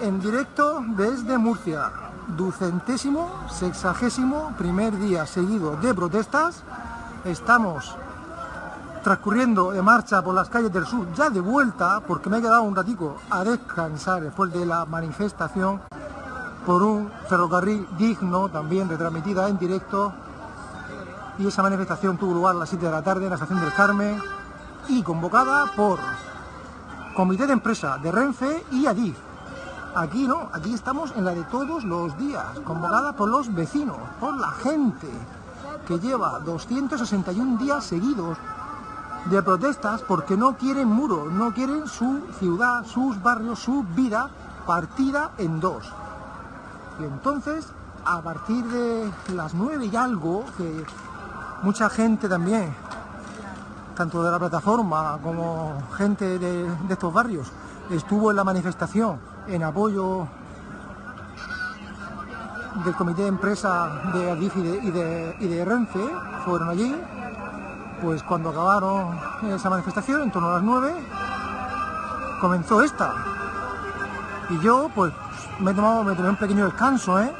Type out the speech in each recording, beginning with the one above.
en directo desde Murcia. Ducentésimo, sexagésimo, primer día seguido de protestas. Estamos transcurriendo de marcha por las calles del sur, ya de vuelta, porque me he quedado un ratico a descansar después de la manifestación por un ferrocarril digno, también retransmitida en directo. Y esa manifestación tuvo lugar a las 7 de la tarde en la estación del Carmen y convocada por Comité de Empresa de Renfe y Adif. Aquí no, aquí estamos en la de todos los días, convocada por los vecinos, por la gente que lleva 261 días seguidos de protestas porque no quieren muros, no quieren su ciudad, sus barrios, su vida partida en dos. Y entonces, a partir de las nueve y algo, que mucha gente también, tanto de la plataforma como gente de, de estos barrios, estuvo en la manifestación en apoyo del comité de empresa de Adif y de, Renfe, fueron allí, pues cuando acabaron esa manifestación, en torno a las 9, comenzó esta. Y yo, pues, me he tomado, me tomé un pequeño descanso, ¿eh?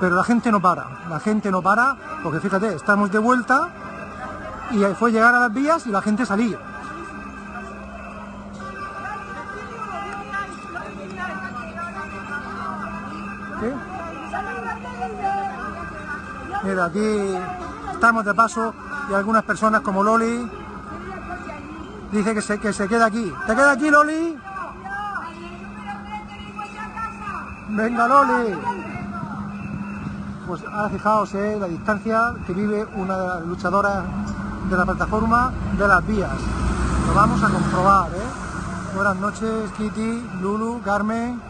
Pero la gente no para, la gente no para, porque fíjate, estamos de vuelta y fue llegar a las vías y la gente salir. Aquí estamos de paso y algunas personas como Loli dice que se, que se queda aquí. ¿Te queda aquí, Loli? Venga, Loli. Pues ahora fijaos eh, la distancia que vive una de las luchadoras de la plataforma de las vías. Lo vamos a comprobar, ¿eh? Buenas noches, Kitty, Lulu, Carmen,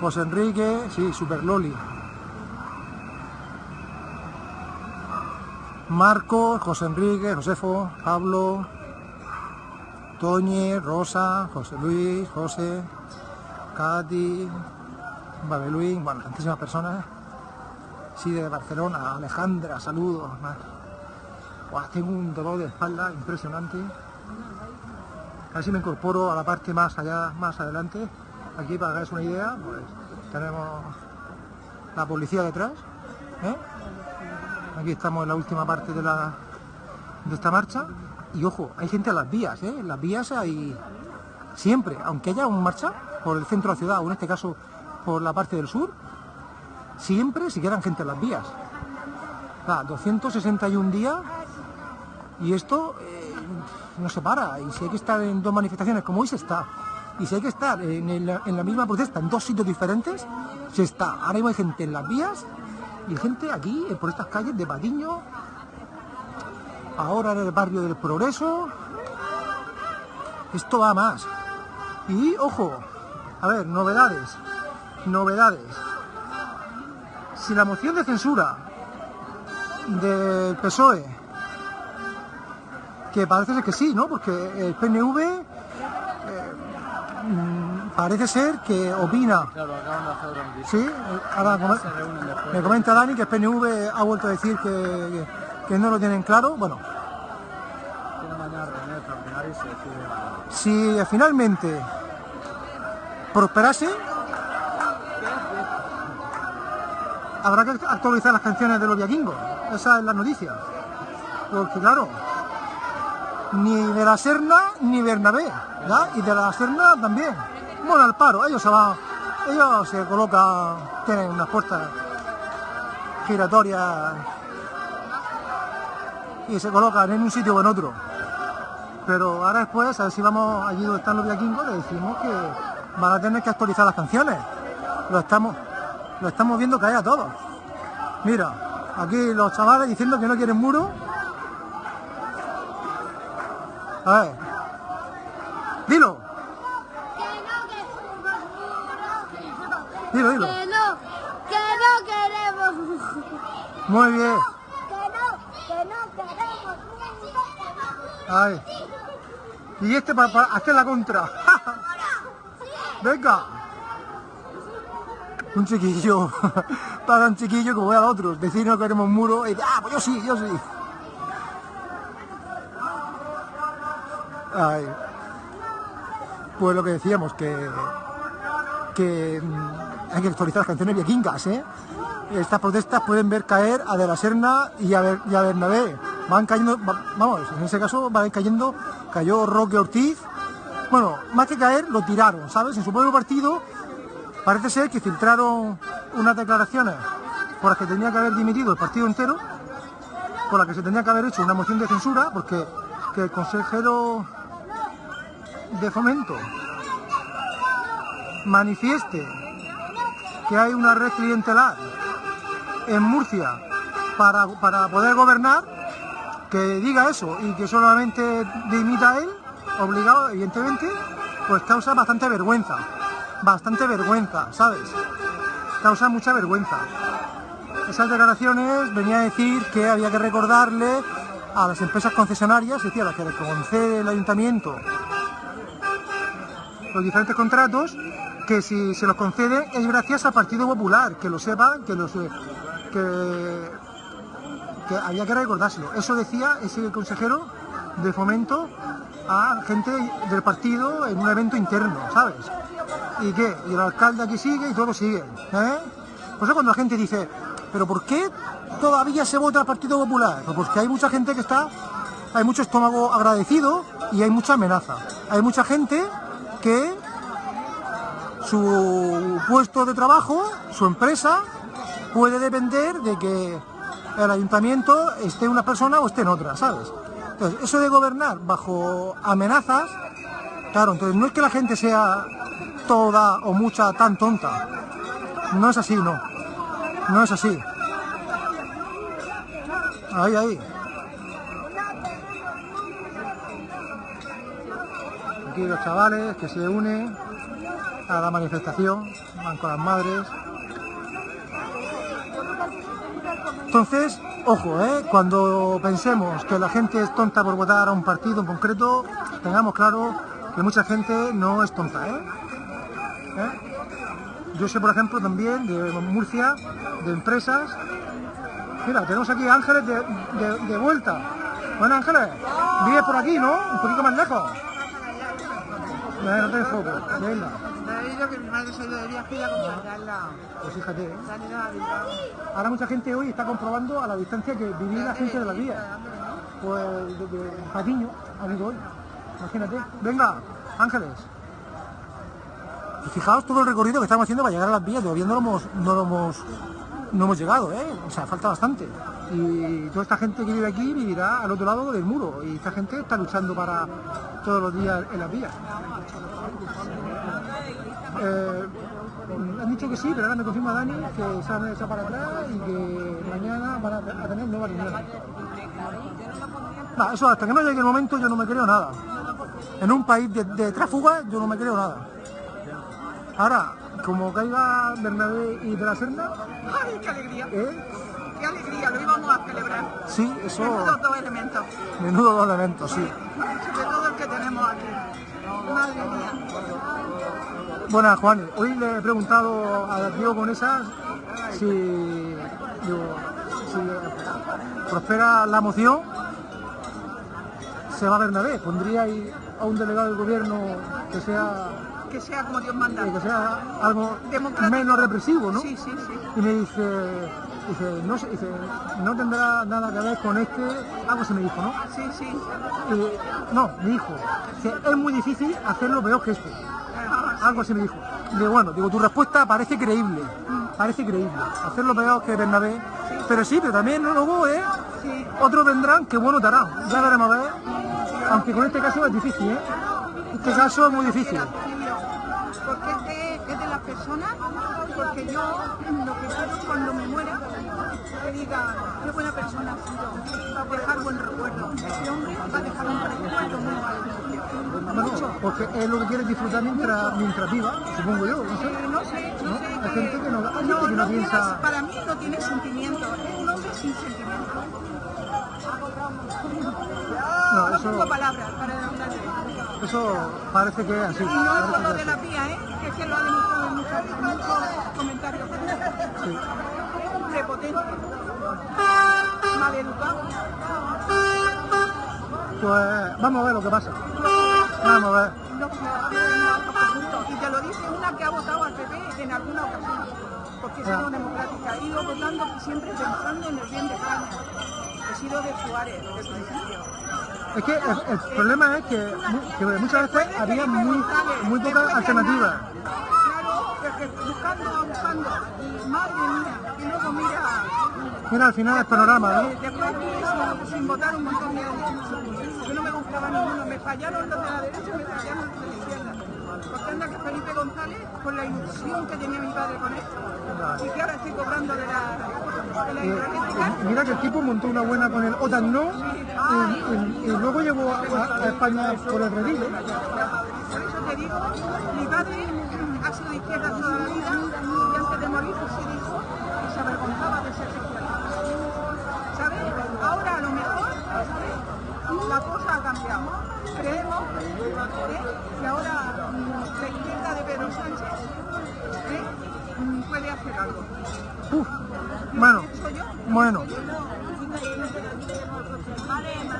José Enrique, sí, Super Loli. Marcos, José Enrique, Josefo, Pablo, Toñe, Rosa, José Luis, José, Katy, Babeluín, bueno, tantísimas personas. Sí, de Barcelona, Alejandra, saludos. Buah, tengo un dolor de espalda impresionante. A me incorporo a la parte más allá, más adelante. Aquí para que hagáis una idea, pues tenemos la policía detrás. ¿eh? Aquí estamos en la última parte de, la, de esta marcha. Y ojo, hay gente en las vías, ¿eh? Las vías hay siempre, aunque haya una marcha por el centro de la ciudad, o en este caso por la parte del sur, siempre se quedan gente en las vías. O sea, 261 días y esto eh, no se para. Y si hay que estar en dos manifestaciones como hoy se está, y si hay que estar en, en la misma protesta en dos sitios diferentes, se está. Ahora mismo hay gente en las vías y gente aquí, eh, por estas calles de Patiño, ahora en el barrio del Progreso. Esto va más. Y ojo, a ver, novedades, novedades. Si la moción de censura del PSOE, que parece ser que sí, ¿no? Porque el PNV parece ser que opina Claro, acaban de hacer un Sí, ahora me comenta Dani que el PNV ha vuelto a decir que, que- no lo tienen claro. Bueno, si finalmente prosperase, habrá que actualizar las canciones de los viaquingos. Esa es la noticia. Porque claro, ni de la Serna ni Bernabé, ¿ya? Y de la Serna también. Bueno, al paro, ellos se van, ellos se colocan, tienen unas puertas giratorias y se colocan en un sitio o en otro. Pero ahora después, a ver si vamos allí donde están los viaquingos, le decimos que van a tener que actualizar las canciones. Lo estamos, lo estamos viendo caer a todos. Mira, aquí los chavales diciendo que no quieren muro. A ver. Dilo, dilo, dilo. Que no, que no queremos. Muy bien. Que no, que no queremos. Ay. Y este para, hacer la contra. Venga. Un chiquillo. Para un chiquillo como ve al otro. Decir no queremos muro. Y ah, pues yo sí, yo sí. Ay. pues lo que decíamos, que, que mm, hay que actualizar las canciones vikingas, ¿eh? Estas protestas pueden ver caer a De la Serna y a, Ber- y a Bernabé. Van cayendo, va- vamos, en ese caso van cayendo, cayó Roque Ortiz. Bueno, más que caer, lo tiraron, ¿sabes? En su propio partido parece ser que filtraron unas declaraciones por las que tenía que haber dimitido el partido entero, por las que se tenía que haber hecho una moción de censura, porque que el consejero de fomento manifieste que hay una red clientelar en Murcia para, para poder gobernar, que diga eso y que solamente dimita él, obligado evidentemente, pues causa bastante vergüenza, bastante vergüenza, ¿sabes? Causa mucha vergüenza. Esas declaraciones venía a decir que había que recordarle a las empresas concesionarias, es decir, a las que le concede el ayuntamiento los diferentes contratos, que si se los concede es gracias al Partido Popular, que lo sepan, que los que, que había que recordárselo. Eso decía ese consejero de fomento a gente del partido en un evento interno, ¿sabes? ¿Y qué? Y el alcalde aquí sigue y todo sigue. ¿eh? Por cuando la gente dice, ¿pero por qué todavía se vota al Partido Popular? Pues porque hay mucha gente que está, hay mucho estómago agradecido y hay mucha amenaza. Hay mucha gente que su puesto de trabajo, su empresa, puede depender de que el ayuntamiento esté una persona o esté en otra, ¿sabes? Entonces, eso de gobernar bajo amenazas, claro, entonces no es que la gente sea toda o mucha tan tonta. No es así, no. No es así. Ahí, ahí. Aquí los chavales que se unen a la manifestación, van con las madres. Entonces, ojo, ¿eh? cuando pensemos que la gente es tonta por votar a un partido en concreto, tengamos claro que mucha gente no es tonta. ¿eh? ¿Eh? Yo sé, por ejemplo, también de Murcia, de empresas. Mira, tenemos aquí Ángeles de, de- vuelta. Bueno, Ángeles, vives por aquí, ¿no? Un poquito más lejos. Venga, no te foco. Venga, Que mi madre se de viaje y a pues fíjate. ¿eh? Se han ido a Bilbao. Ahora mucha gente hoy está comprobando a la distancia que vivía la gente de las vías. Pues desde Patiño han ido hoy. Imagínate. Venga, Ángeles. Y fijaos todo el recorrido que estamos haciendo para llegar a las vías. Todavía no lo hemos, no lo hemos, no hemos llegado, ¿eh? O sea, falta bastante. Y toda esta gente que vive aquí vivirá al otro lado del muro. Y esta gente está luchando para todos los días en las vías. Eh, han dicho que sí, pero ahora me confirma Dani que se han echado para atrás y que mañana van a, tener nueva reunión. No, eso hasta que no llegue el momento yo no me creo nada. En un país de, de tráfugas yo no me creo nada. Ahora, como caiga Bernabé y de la Serna, ¡Ay, qué alegría! ¿eh? ¡Qué alegría! Lo íbamos a celebrar. sí, eso, Menudos dos elementos. menudo dos elementos, sí. De todo el que tenemos aquí. Madre mía. Buenas, Juan. Hoy le he preguntado a Diego Conesas si, digo, si prospera la moción, se va a Bernabé. ¿Pondría ahí a un delegado del gobierno que sea, Que sea como Dios manda. que sea algo menos represivo, ¿no? Sí, sí, sí. Y me dice, dice, no, dice, no tendrá nada que ver con este, algo se me dijo, ¿no? Sí, sí. Y, no, me dijo, que es muy difícil hacerlo peor que este. Algo así me dijo. Digo, bueno, digo, tu respuesta parece creíble. Parece creíble. Hacerlo peor que Bernabé. Pero sí, pero también luego, ¿eh? Otros vendrán que bueno te harán. Ya veremos a ver. Aunque con este caso es difícil, ¿eh? Este caso es muy difícil. Porque es de, es de las personas, porque yo lo que quiero cuando me muera, que diga, qué buena persona ha sido, va a dejar buen recuerdo. Este hombre va a dejar un recuerdo muy malo. Bueno, porque es lo que quieres disfrutar mientras, mientras viva, supongo yo, no sé. Eh, no sé, no, ¿No? sé. Hay gente que no- hay gente no, que no no piensa- tienes- para mí no tiene sentimiento, es un hombre sin sentimiento. No, No eso- tengo palabras para hablar de él. Eso parece que es así. Y no es por lo de la vía, ¿eh? que es que lo ha demostrado en muchos, muchos comentarios. Sí. Prepotente, maleducado. Pues vamos a ver lo que pasa. Vamos a ver. Y te lo dice una que ha votado al PP en alguna ocasión, porque he sido democrática. He ido votando siempre pensando en el bien de España. He sido de Suárez, de principio. Es que el, el problema es que, que muchas veces había muy, muy pocas alternativas. Claro, es que buscando, buscando. Y madre mía, que luego mira, Mira, al final el panorama, ¿no? después estuve sin, sin votar un montón de no me fallaron los de la derecha me fallaron los de la izquierda. Porque anda que Felipe González, con la ilusión que tenía mi padre con esto, y que ahora estoy cobrando de la, de la hidroeléctrica. mira que el tipo montó una buena con el OTAN no y, y- y luego llegó a, a- a España por el redil. ¿eh? Por eso te digo, mi padre ha sido de izquierda toda la vida Cambiado. Creemos ¿eh? que ahora mm, la izquierda de Pedro Sánchez ¿eh? Mm, puede hacer algo. Uf, bueno, bueno.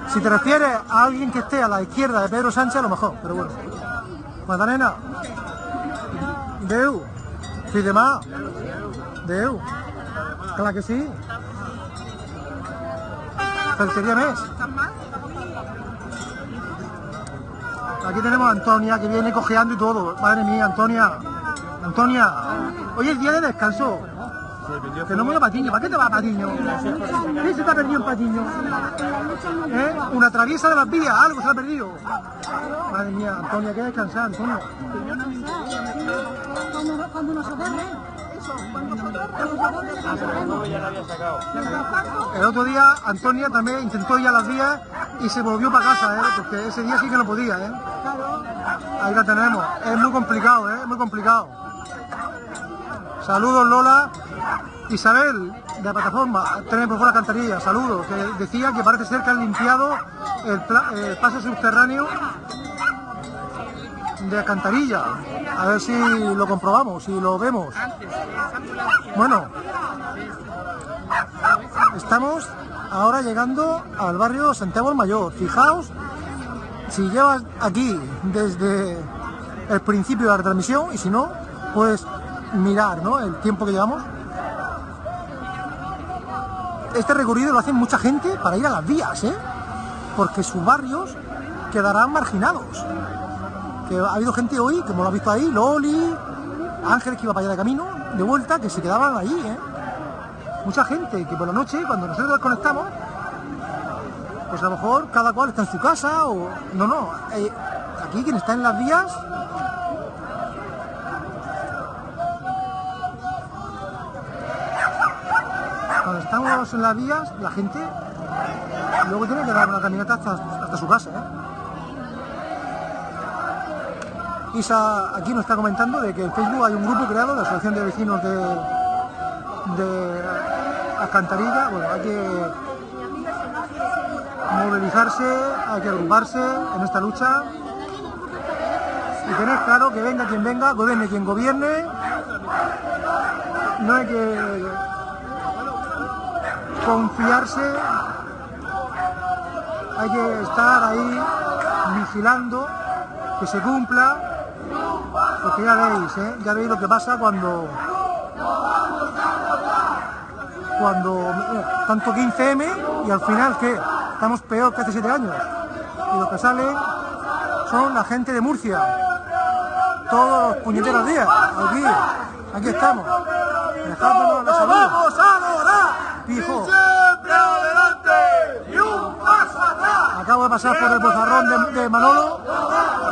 Si te refieres a alguien que esté a la izquierda de Pedro Sánchez, a lo mejor, pero bueno. Magdalena. Deu. Sí, demás. Deu. Claro que sí. Faltaría mes. Aquí tenemos a Antonia que viene cojeando y todo. Madre mía, Antonia. Antonia. Hoy es día de descanso. Que no me voy a Patiño. ¿Para qué te vas a Patiño? ¿Qué se te ha perdido en Patiño? ¿Eh? Una traviesa de las vías, algo se ha perdido. Madre mía, Antonia, que descansar, Antonia. Cuando, nos El otro día Antonia también intentó ir a las vías y se volvió para casa, ¿eh? porque ese día sí que no podía. ¿eh? Ahí la tenemos. Es muy complicado, ¿eh? muy complicado. Saludos Lola. Isabel, de la plataforma, Tren por fuera Cantarilla, saludos. Que decía que parece ser que han limpiado el, el paso subterráneo de Alcantarilla. A ver si lo comprobamos, si lo vemos. Bueno, Estamos ahora llegando al barrio Santiago el Mayor. Fijaos, si llevas aquí desde el principio de la transmisión y si no, puedes mirar ¿no? el tiempo que llevamos. Este recorrido lo hacen mucha gente para ir a las vías, ¿eh? porque sus barrios quedarán marginados. Que ha habido gente hoy, como lo has visto ahí, Loli, Ángeles que iba para allá de camino, de vuelta, que se quedaban ahí, ¿eh? mucha gente que por la noche, cuando nosotros desconectamos, pues a lo mejor cada cual está en su casa o... No, no, eh, aquí quien está en las vías... Cuando estamos en las vías, la gente luego tiene que dar una caminata hasta, hasta su casa. ¿eh? Isa aquí nos está comentando de que en Facebook hay un grupo creado la Asociación de Vecinos de, de Alcantarilla. Bueno, hay que movilizarse, hay que agruparse en esta lucha y tener claro que venga quien venga, gobierne quien gobierne. No hay que confiarse, hay que estar ahí vigilando que se cumpla, porque ya veis, ¿eh? ya veis lo que pasa cuando cuando tanto 15M y al final que estamos peor que hace 7 años. Y los que salen son la gente de Murcia. Todos los puñeteros días aquí aquí estamos. Dejándonos la salud. ¡Vamos a lograr! Pijo. Acabo de pasar por el bozarrón de, de Manolo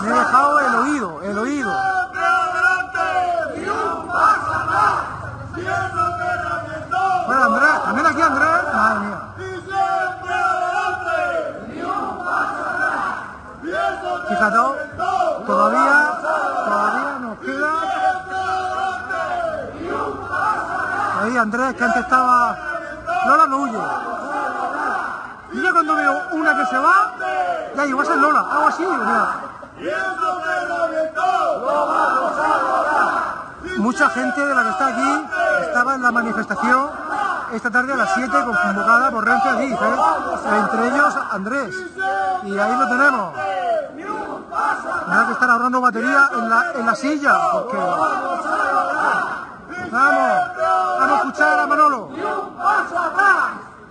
he dejado el oído el oído ¡Siempre adelante! Bueno Andrés también aquí Andrés madre mía ¡Y siempre adelante! ¡Y un paso atrás! ¡Y eso Fíjate, todavía, todavía nos queda. Ahí Andrés, que antes estaba. Lola no huye. Y yo cuando veo una que se va, ya va a ser Lola, hago así, mira. ¡Siendo terramiento! ¡Lo vamos a lograr! Mucha gente de la que está aquí estaba en la manifestación esta tarde a las 7 convocada por Renfe Adif, ¿eh? entre ellos Andrés. Y ahí lo tenemos. Hay que estar ahorrando batería en la, en la silla. Vamos, vamos a escuchar a Manolo.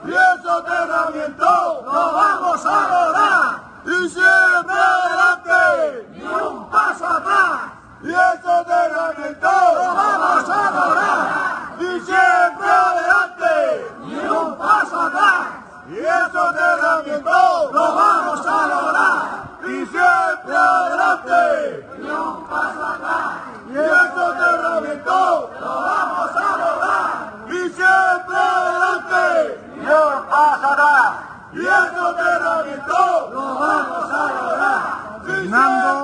Y el soterramiento lo vamos a lograr. Y siempre adelante. Ni un paso atrás. Y el soterramiento lo vamos a lograr. Y siempre adelante. Ni un paso atrás. Y el soterramiento lo vamos a lograr. Y siempre adelante. Ni un paso atrás. Y el soterramiento lo vamos a lograr. Y siempre adelante. Ni un paso atrás. Y el soterramiento lo vamos a lograr. Fernando.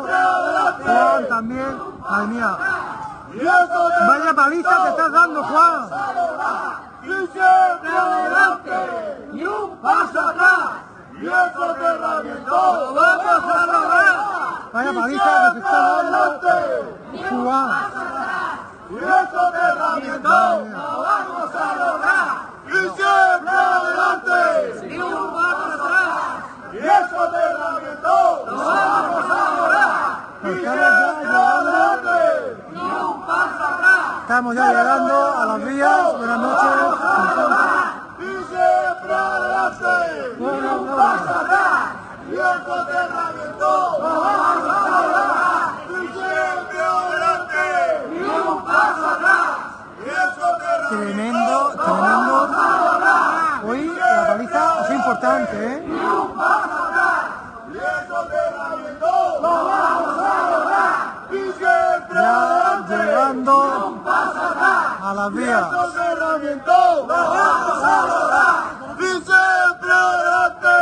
Juan también. Madre mía. Vaya paliza que estás dando, Juan. y siempre adelante, ni un paso atrás, y el soterramiento lo vamos a lograr. Vaya paliza que se está dando Juan. y el soterramiento lo vamos a lograr. Y siempre adelante, ni un paso atrás, y el soterramiento lo vamos a lograr. Y siempre adelante, ni un paso atrás. Estamos ya llegando a las vías. Buenas noches. Tremendo, tremendo. Hoy la paliza es importante, ¿eh? y el soterramiento lo vamos a lograr. Y siempre Ya adelante, llegando a las vías. soterramiento lo vamos a lograr. Y adelante,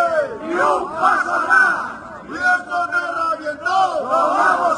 ni un paso atrás. Y vamos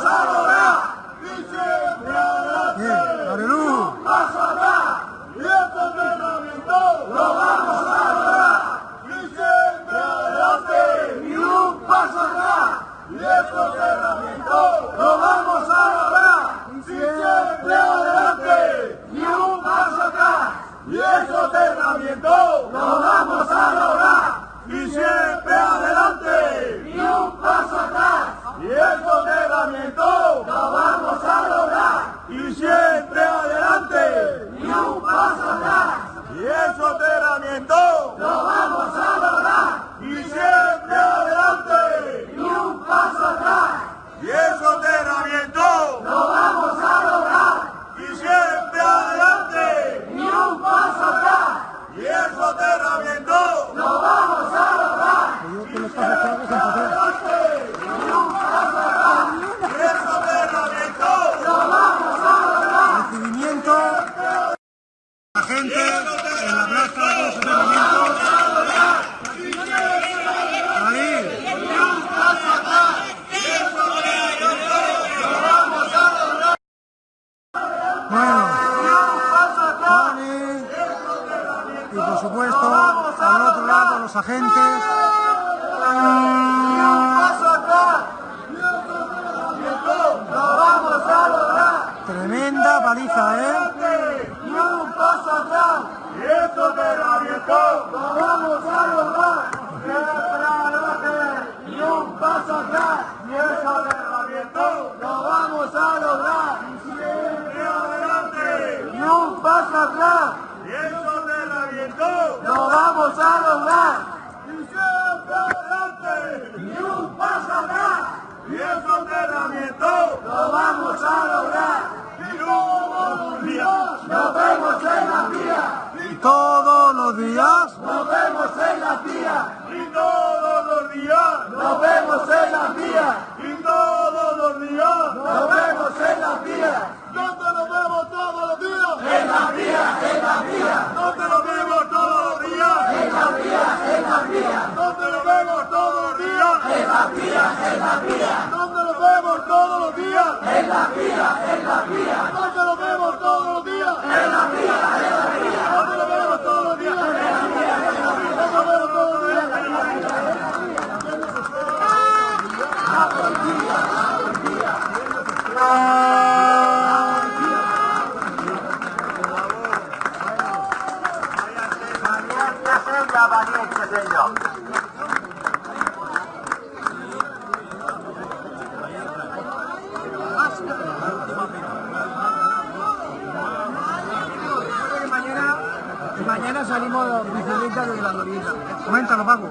salimos de bicicleta desde la glorieta. Coméntalo, Paco.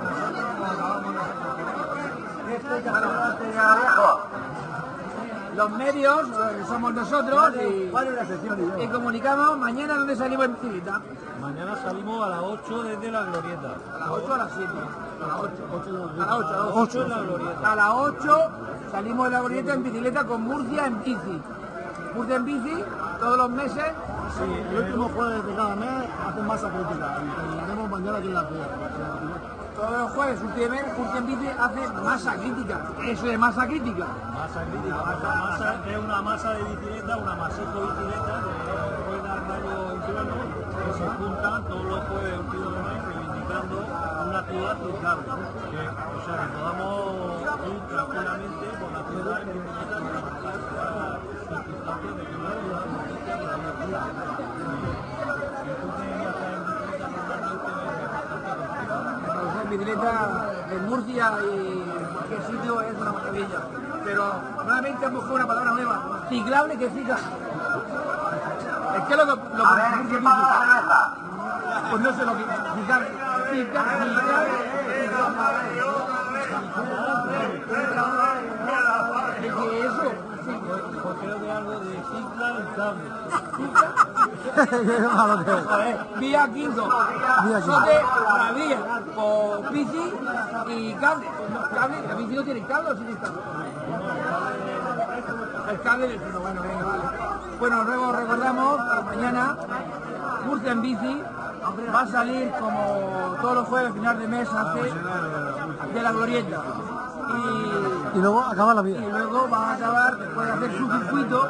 Los medios eh, somos nosotros y, y comunicamos mañana dónde salimos en bicicleta. Mañana salimos a las 8 desde la glorieta. A las 8 o a las 7. A las 8. A las 8, a las 8 en la glorieta. A las 8 salimos de la glorieta en bicicleta con Murcia en bici. Murcia en bici todos los meses. Sí, el último jueves de cada mes hacen masa crítica y haremos mañana aquí en la playa. Todos los jueves últimamente Murcia en bici hace masa crítica. Eso es masa crítica. Masa crítica. Masa, masa es una masa de bicicleta, una maseco bicicleta de ruedas rayo en plano que se juntan todos los jueves un de mes reivindicando una ciudad. Que, o sea, que podamos ir tranquilamente por la ciudad en bicicleta sin pasar por circunstancias de que no hay una noticia por ahí afuera. Y tú que ya estás en bicicleta normalmente es bastante complicado. La bicicleta en Murcia y cualquier sitio es una maravilla. Pero nuevamente hemos buscado una palabra nueva, ciclable que cicla. Es que lo que lo que Murcia en bici. Pues no sé lo que ciclable. Ciclable. ¿Qué es eso? Pues creo que algo de cicla y cable. Qué malo que es. A ver, vía quinto, Vía quinto. sote, la vía, por bici y cable. Cable, la bici no tiene cable o sí tiene cable. El cable del freno, bueno, venga, vale. Bueno, luego recordamos que mañana Murcia en bici va a salir como todos los jueves, final de mes, hace de la glorieta. Y Y luego acaba la y vida. luego va a acabar, después de hacer su circuito,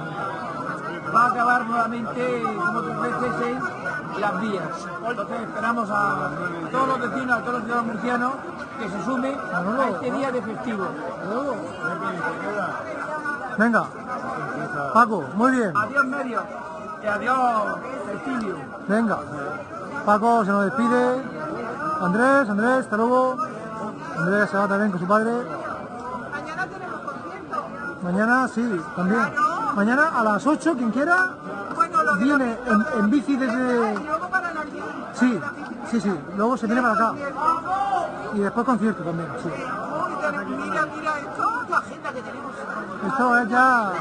va a acabar nuevamente como otras veces en las vías. Entonces esperamos a todos los vecinos, a todos los ciudadanos murcianos que se sumen a este día de festivo. Venga. Paco, muy bien. Adiós medio y adiós Cecilio. Venga. Paco se nos despide. Andrés, Andrés, hasta luego. Andrés se va también con su padre. Mañana tenemos concierto. Mañana sí, también. Mañana a las 8, quien quiera, Bueno, lo de viene en, en bici desde... Y luego para la. Sí, sí, sí. Luego se viene para acá. Y después concierto también, sí. Mira, mira esto, la agenda que tenemos. Esto es ya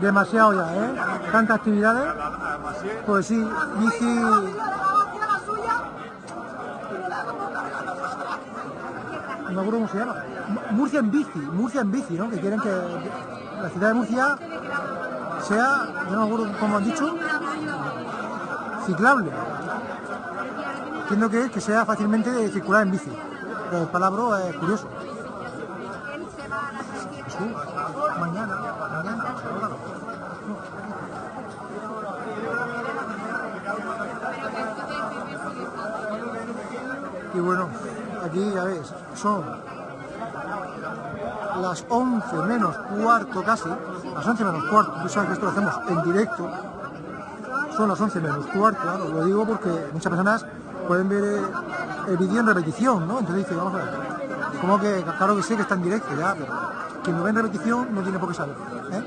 demasiado ya, ¿eh? Tantas actividades. Pues sí, bici... la suya. No me acuerdo cómo se llama. Mu- Murcia en bici, Murcia en bici, ¿no? Que quieren que la ciudad de Murcia sea, yo no me acuerdo cómo han dicho, ciclable. Entiendo que que sea fácilmente de circular en bici. Pero el palabra es curioso. Sí, mañana, mañana. Y bueno, aquí ya ves, son las 11 menos cuarto casi, las 11 menos cuarto, tú sabes que esto lo hacemos en directo, son las 11 menos cuarto, claro, lo digo porque muchas personas pueden ver eh, el vídeo en repetición, ¿no? Entonces dice, vamos a ver, como que, claro que sé que está en directo ya, pero quien lo ve en repetición no tiene por qué saber, ¿eh?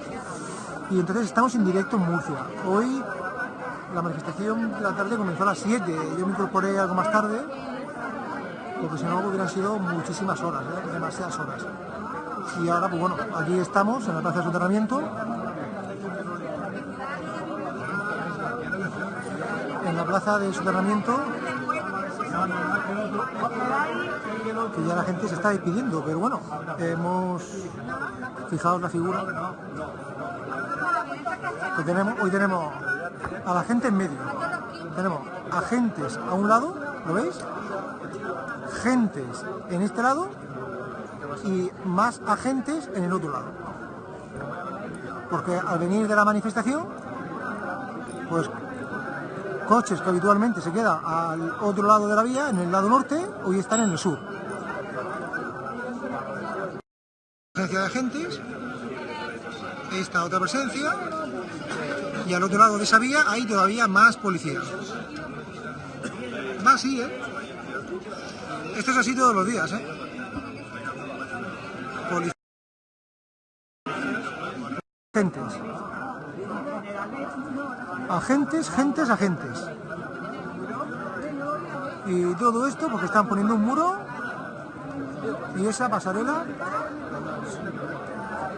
Y entonces estamos en directo en Murcia. Hoy la manifestación de la tarde comenzó a las 7, yo me incorporé algo más tarde, porque si no hubieran sido muchísimas horas, ¿eh? demasiadas horas. Y ahora, pues bueno, aquí estamos en la plaza de soterramiento. En la plaza de soterramiento, que ya la gente se está despidiendo, pero bueno, hemos fijado la figura que tenemos. Hoy tenemos a la gente en medio. Tenemos agentes a un lado, ¿lo veis? Gentes en este lado y más agentes en el otro lado. Porque al venir de la manifestación, pues coches que habitualmente se quedan al otro lado de la vía, en el lado norte, hoy están en el sur. Presencia de agentes, esta otra presencia, y al otro lado de esa vía hay todavía más policías. Va así, ¿eh? Esto es así todos los días, ¿eh? Policía. Agentes. Agentes, gentes, agentes. Y todo esto porque están poniendo un muro y esa pasarela.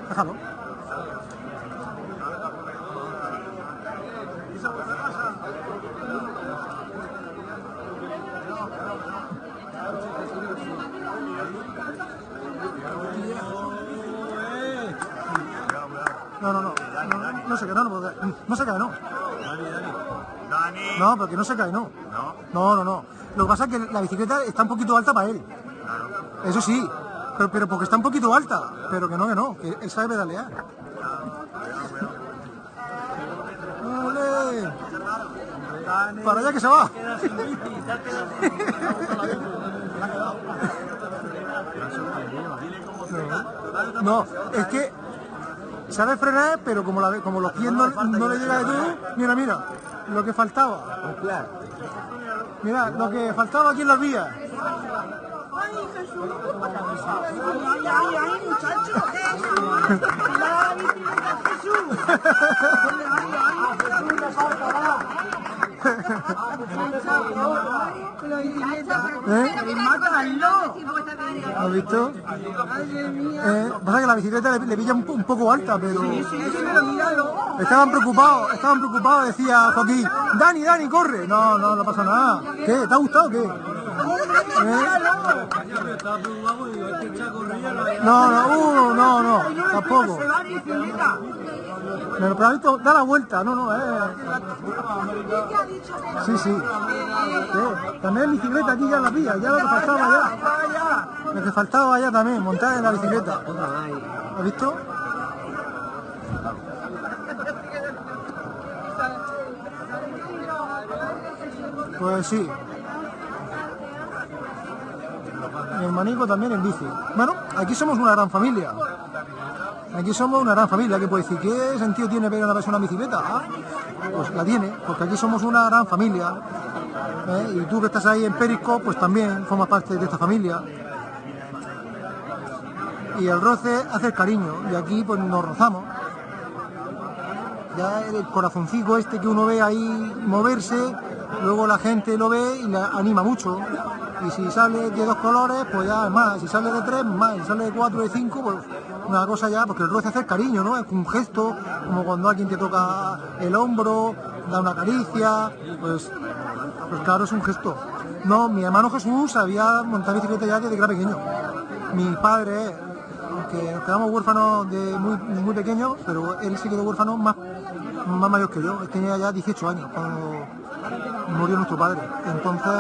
Déjalo. Se cae, no, no, porque- no se cae, no. No, porque no se cae, no. No, no, no. Lo que pasa es que la bicicleta está un poquito alta para él. Eso sí, pero, pero porque está un poquito alta. Pero que no, que no, que él sabe pedalear. ¡Ole! Para allá que se va. No, es que sabe frenar, pero como, la, como los pies no, no le llega de todo, mira, mira, lo que faltaba. Mira, lo que faltaba aquí en las vías. ¡Ay, Jesús! ¡Ay, ay, ay, muchacho! ¡La Jesús! ¿Eh? ¿Has visto? Eh, pasa que la bicicleta le, le pilla un, po- un poco alta, pero estaban preocupados, estaban preocupados, decía Joaquín, Dani, Dani, corre. No, no, no pasa nada. ¿Qué? ¿Te ha gustado o qué? ¿Eh? No, no, uh, no, no, tampoco. Se va en bicicleta. Pero, visto, da la vuelta, no, no, eh. Sí, sí. Sí, También bicicleta aquí ya la vía, ya lo que faltaba ya. Lo que faltaba ya también, montar en la bicicleta. ¿Has visto? Pues sí. Mi hermanico también en bici. Bueno, aquí somos una gran familia. Aquí somos una gran familia, que puede decir, ¿qué sentido tiene ver a una persona en bicicleta? Ah, Pues la tiene, porque aquí somos una gran familia. ¿eh? Y tú que estás ahí en Periscope, pues también formas parte de esta familia. Y el roce hace el cariño, y aquí pues nos rozamos. Ya el corazoncito este que uno ve ahí moverse, luego la gente lo ve y le anima mucho. Y si sale de dos colores, pues ya es más. Si sale de tres, más. Si sale de cuatro, de cinco, pues una cosa ya, porque el roce hace el cariño, ¿no? Es un gesto, como cuando alguien te toca el hombro, da una caricia, pues, pues claro, es un gesto. No, mi hermano Jesús sabía montar bicicleta ya desde que era pequeño. Mi padre, aunque nos quedamos huérfanos de muy, muy pequeños, pero él se quedó huérfano más, más mayor que yo. Él tenía ya 18 años cuando murió nuestro padre. Entonces,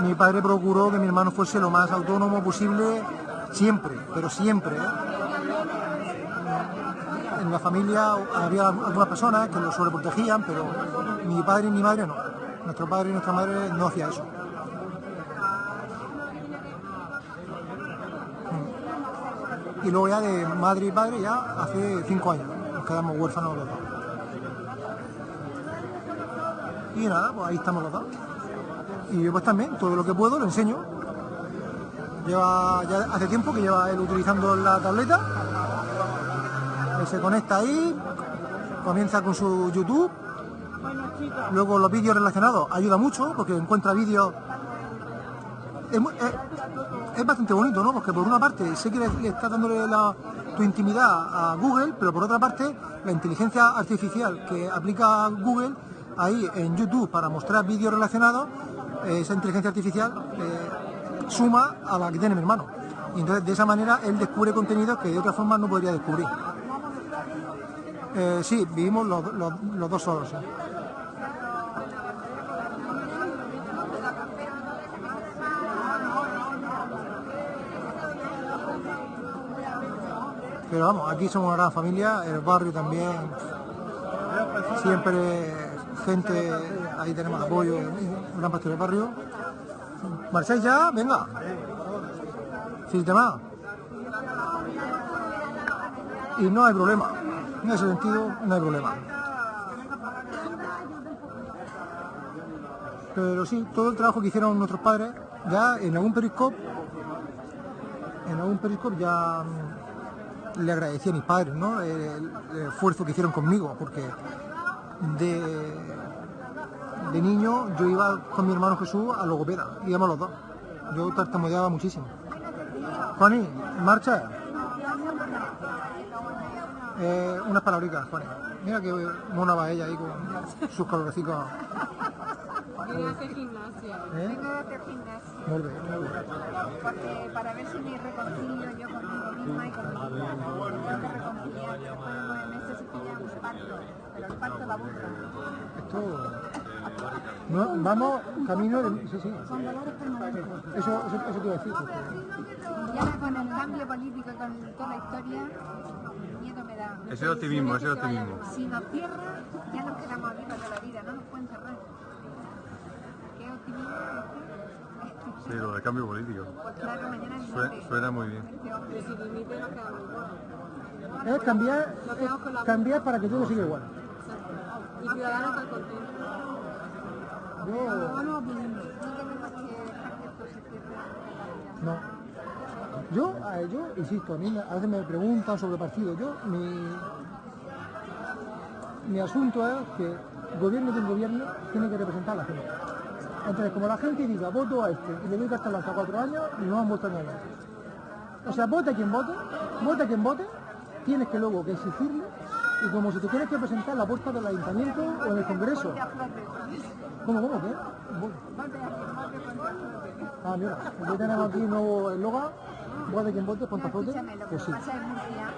mi padre procuró que mi hermano fuese lo más autónomo posible siempre, pero siempre. ¿eh? En la familia había algunas personas que lo sobreprotegían, pero mi padre y mi madre no. Nuestro padre y nuestra madre no hacía eso. Y luego ya de madre y padre ya hace cinco años. Nos quedamos huérfanos los dos. Y nada, pues ahí estamos los dos. Y yo pues también, todo lo que puedo lo enseño. Lleva, ya hace tiempo que lleva él utilizando la tableta. Se conecta ahí, comienza con su YouTube. Luego los vídeos relacionados ayuda mucho porque encuentra vídeos. Es, es bastante bonito, ¿no? Porque por una parte sé que le está dándole la- tu intimidad a Google, pero por otra parte la inteligencia artificial que aplica Google ahí en YouTube para mostrar vídeos relacionados, eh, esa inteligencia artificial eh, suma a la que tiene mi hermano. Y entonces de esa manera él descubre contenidos que de otra forma no podría descubrir. Eh, sí, vivimos los, dos solos. Pero vamos, aquí somos una gran familia, el barrio también, siempre gente, ahí tenemos apoyo, gran parte del barrio. ¿Marcháis ya? Venga. Sin tema. Y no hay problema. En ese sentido, no hay problema. Pero sí, todo el trabajo que hicieron nuestros padres, ya en algún periscope, en algún periscope ya mm, le agradecí a mis padres, ¿no? El, esfuerzo que hicieron conmigo, porque de, de niño yo iba con mi hermano Jesús a logopeda, íbamos los dos. Yo tartamudeaba muchísimo. Juaní, marcha. Eh, unas palabricas, Juaní. Mira que mona va ella ahí con sus colorecitos. Quería hacer gimnasia. ¿Eh? Vengo de hacer gimnasia. Muy bien, muy bien. Porque para ver si me reconcilio yo conmigo misma y con mi vida. Tengo que reconciliar. Después de nueve meses se pilla un parto, pero el parto la burra. Esto... No, vamos camino de... Sí, sí. Son dolores permanentes. Eso, eso, eso te iba a decir. Y ahora con el cambio político, con toda la historia, miedo me da. Ese es optimismo, ese es optimismo. Si nos cierra, ya nos quedamos aquí para toda la vida, no nos pueden cerrar. ¿Qué optimismo? Sí, lo del cambio político. Pues claro, mañana es Sue- lunes. suena muy bien. Este. Y si dimite nos quedamos igual. Es cambiar, es cambiar para que todo siga igual. Y Ciudadanos están contentos. Yo... No. No. Yo, eh, yo insisto, a mí a veces me preguntan sobre partido. Yo, mi, mi asunto es que gobierno que gobierno tiene que representar a la gente. Entonces, como la gente diga, voto a este y le doy hasta hasta cuatro años, no han votado nada. O sea, vote a quien vote, vote a quien vote, tienes que luego que exigirle y como si te tienes que presentar en la puerta del ayuntamiento o en el Congreso. ¿Cómo, cómo, qué? Ah, mira, aquí tenemos aquí nuevo eslogan, vote quien vote, ponte a flote, Escúchame, lo que pues sí. pasa en Murcia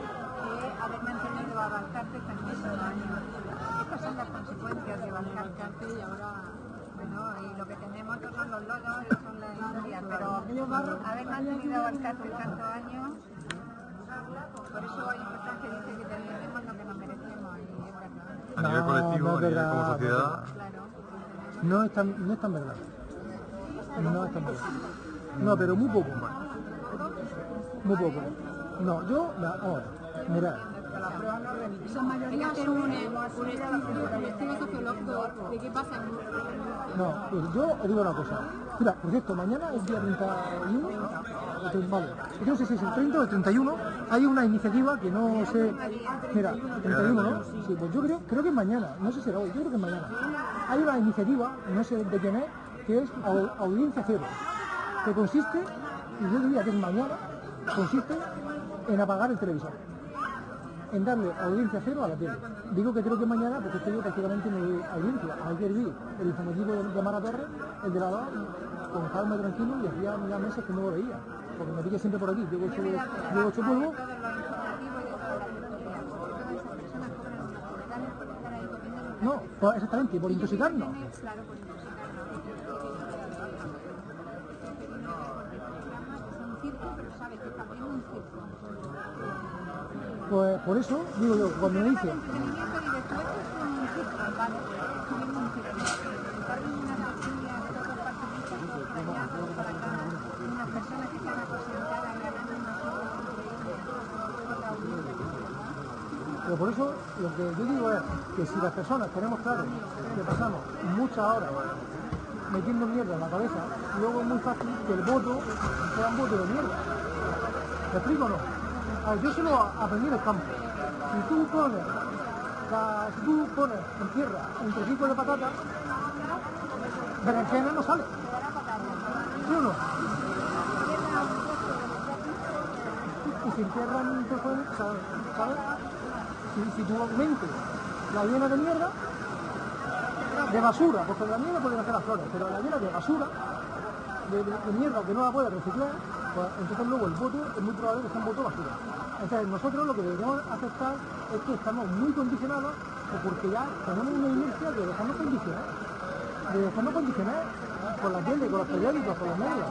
es haber mantenido a Balcarce tan muchos años. Estas son las consecuencias de Balcarce y ahora, bueno, y lo que tenemos estos son los lodos, son las historias, pero haber mantenido a Balcarce tantos años, por eso hay que dicen que tenemos lo que nos merecemos y es verdad. A nivel No, colectivo, no a es nivel verdad, como no es sociedad, Claro. No es tan, no es tan verdad. No es tan verdad. No, pero muy poco. Muy poco. No, yo, la, ahora, mirad, Esa mayoría un, estudio, sociológico de qué pasa no, yo os digo una cosa. Mira, por cierto, mañana es día 31, o tre- vale, yo no sé si es el 30 o el 31, hay una iniciativa que no sé, mira, 31, ¿no? Sí, pues yo creo, creo que es mañana, no sé si será hoy, yo creo que es mañana. Hay una iniciativa, no sé de quién es, que es au- audiencia cero, que consiste, y yo diría que es mañana, consiste en apagar el televisor en darle audiencia cero a la tele. Digo que creo que mañana, porque es que yo prácticamente doy audiencia. Ayer vi el informativo de, Mara Torres, el de la DOA, con calma y tranquilo, y hacía ya meses que no lo veía. Porque me pilla siempre por aquí. Hecho, llego hecho polvo. Todos los informativos y todas las noticias. Todas esas personas cobran unos capitales por estar ahí comiendo los No, pues exactamente, por por intoxicarnos. Y hablando unas cosas increíbles. Por la audiencia. pero por eso lo que yo digo es que si las personas tenemos claro que pasamos muchas horas metiendo mierda en la cabeza, luego es muy fácil que el voto sea un voto de mierda. ¿Me explico o no? A ver, yo se lo aprendí en el campo. Si tú pones, la- si tú pones en tierra un trocito de patata, berenjena no sale. ¿Sí o no? Y si entierran un trozo de ¿sabes? Si, si tu mente la llena de mierda, de basura, porque la mierda puede hacer las flores, pero la llena de basura, de, de- de mierda que no la puedes reciclar, pues entonces luego el voto es muy probable que sea un voto basura. Entonces nosotros lo que deberíamos aceptar es que estamos muy condicionados porque ya tenemos una inercia de dejarnos condicionar, de dejarnos condicionar por la tele, con los periódicos, por los medios.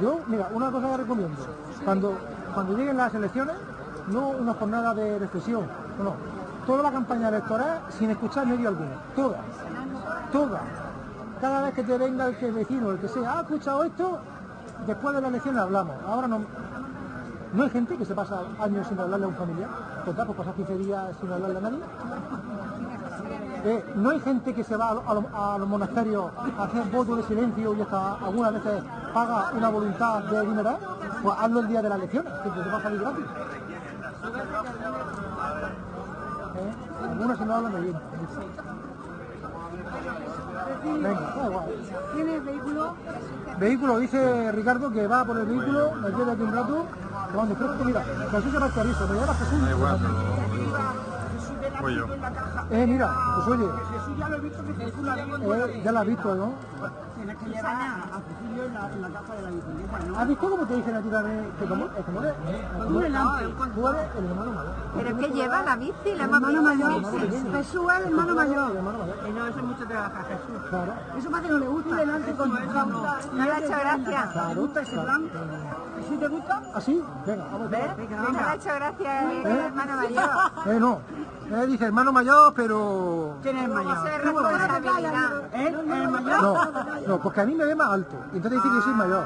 Yo, mira, una cosa que recomiendo, cuando, cuando lleguen las elecciones, no una jornada de reflexión, no, toda la campaña electoral sin escuchar medio alguno, toda, toda. Cada vez que te venga el que vecino, el que sea, ha escuchado esto, después de la elección hablamos. Ahora no, no hay gente que se pasa años sin hablarle a un familiar, total, pues pasar 15 días sin hablarle a nadie. Eh, no hay gente que se va a, lo- a lo- a los monasterios a hacer votos de silencio y hasta algunas veces paga una voluntad de dinero, pues hazlo el día de las elecciones, que te va a salir gratis. ¿Eh? Algunos si no hablan de bien. Venga, da igual. ¿Tienes vehículo? Vehículo, dice Ricardo que va por el vehículo, nos lleva aquí un rato, que mira, Jesús se va a Carizo, me llama Jesús. Da igual, pero... Eh, mira, pues oye, Jesús ya lo he visto que circula ahí. eh, ya has visto, ¿no? Tienes que llevar a Cecilio en la, en la caja de la bicicleta, ¿no? ¿Has visto cómo te dicen a ti también que como, es como eres? Tú eres tú eres el hermano mayor. Pero es que lleva la bici, la hermano mayor. Jesús es el hermano mayor. El hermano mayor. Y no, eso mucho trabaja Jesús. Claro, Eso más que no le gusta. delante con No le ha hecho gracia. claro. gusta ese claro. plan? ¿Sí te gusta? ¿Así? Venga, vamos. No me ha hecho gracia el ¿Eh? hermano mayor. Eh, no. Eh, dice hermano mayor, pero... ¿Quién es el mayor? ¿Él? ¿El mayor? No, no, porque a mí me ve más alto. Y entonces dice que soy mayor.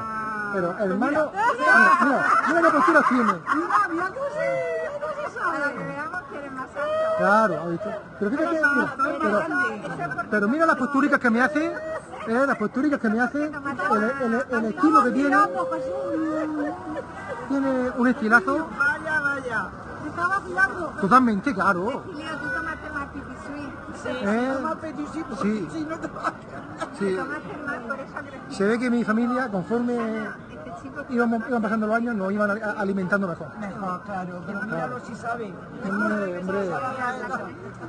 Pero hermano... Mira, mira, mira qué postura tiene. Mira, mira tú sí. Para que veamos que eres más alto. Claro, ¿has visto? Pero fíjate, mira, pero, pero mira las postúricas que me hace, eh, las postúricas que me hace, el, el- el estilo que tiene, tiene un estilazo. Totalmente claro. Leo, tú tomaste más pipisui. Eh, Sí. no te sí. Se ve que mi familia, conforme chico íbamos, iban pasando los años, nos iban alimentando mejor. Mejor, claro, pero míralo si sabe. Hombre, hombre,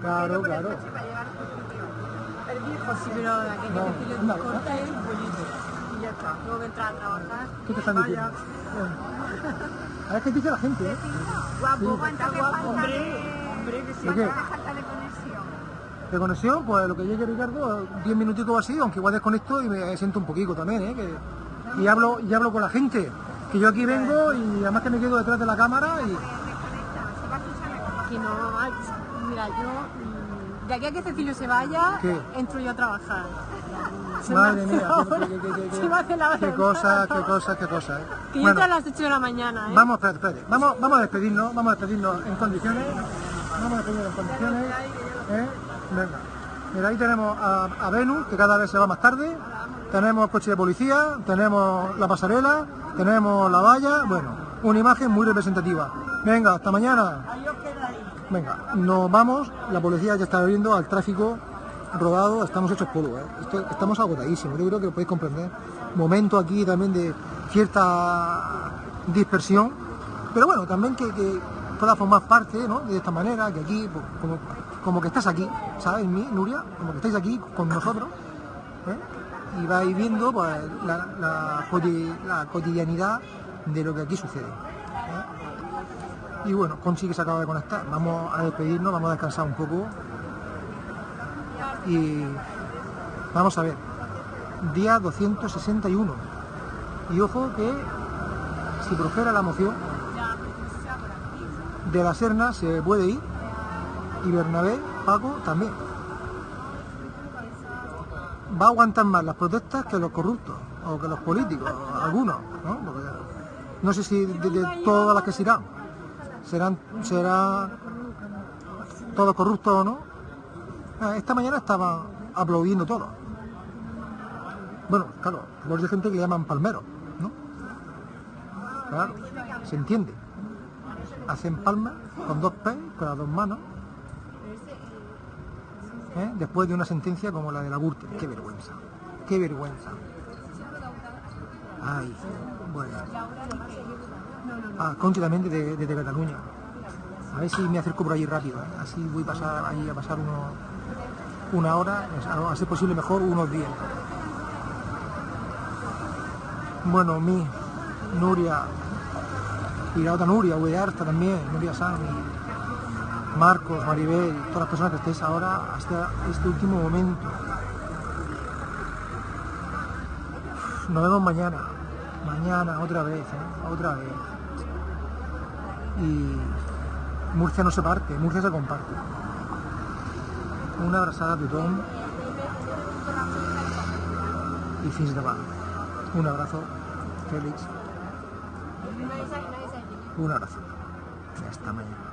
claro, claro. El viejo sí, Pero la que No, te corta es y ya está. Luego entrar a trabajar. ¿Qué te están diciendo? A ver qué dice la gente, ¿eh? guapo, ¿cuánto que falta Hombre, de... hombre, que sí. ¿De qué? ¿Cuánto que falta de conexión? De conexión, pues lo que llegue Ricardo, 10 minutitos o así, aunque igual desconecto y me siento un poquito también, ¿eh? Que- y, hablo, y hablo con la gente, que yo aquí vengo y además que me quedo detrás de la cámara y... Que no, mira, yo mm, de aquí a que Cecilio se vaya, ¿Qué? entro yo a trabajar. Madre mía, qué, qué- qué- qué- la qué hora. cosas, qué cosas, qué cosas, ¿eh? Que yo a las 8 de la mañana, ¿eh? vamos, espérate, espérate, vamos, vamos a despedirnos, vamos a despedirnos en condiciones, vamos a despedirnos en condiciones, ¿eh? Venga, mira, ahí tenemos a, a Venus, que cada vez se va más tarde, tenemos coche de policía, tenemos la pasarela, tenemos la valla, bueno, una imagen muy representativa. Venga, hasta mañana. Venga, nos vamos, la policía ya está abriendo al tráfico rodado, estamos hechos polvo, ¿eh? Estamos agotadísimos, yo creo que lo podéis comprender. Momento aquí también de cierta dispersión, pero bueno, también que, que pueda formar parte ¿no? de esta manera, que aquí, pues, como, como que estás aquí, ¿sabes, mi Nuria? Como que estáis aquí con nosotros, ¿eh? y vais viendo pues, la cotidianidad de lo que aquí sucede. ¿eh? Y bueno, Conchi que se acaba de conectar. Vamos a despedirnos, vamos a descansar un poco. Y vamos a ver. Día 261. Y ojo que si prospera la moción, de la Serna se puede ir. Y Bernabé, Paco también. Va a aguantar más las protestas que los corruptos o que los políticos, algunos, ¿no? No sé si de, todas las que se irán serán será todos corruptos o no. Ah, Esta mañana estaban aplaudiendo todo. Bueno, claro, luego hay gente que llaman palmeros, ¿no? Claro, se entiende. Hacen palmas con dos pies, con las dos manos. ¿eh? Después de una sentencia como la de la Gürtel. Qué vergüenza, qué vergüenza. Ay, bueno. Ah, Conchi también desde, desde Cataluña. A ver si me acerco por allí rápido. ¿eh? Así voy a pasar allí a pasar uno- una hora, a ser posible mejor unos días. Bueno, mi Nuria y la otra Nuria, Arta también, Nuria San, y Marcos, Maribel, todas las personas que estéis ahora hasta este último momento. Nos vemos mañana, mañana otra vez, ¿eh? otra vez. Y Murcia no se parte, Murcia se comparte. Una abrazada a tothom y fins demà. Un abrazo, Félix. Un abrazo. Hasta mañana.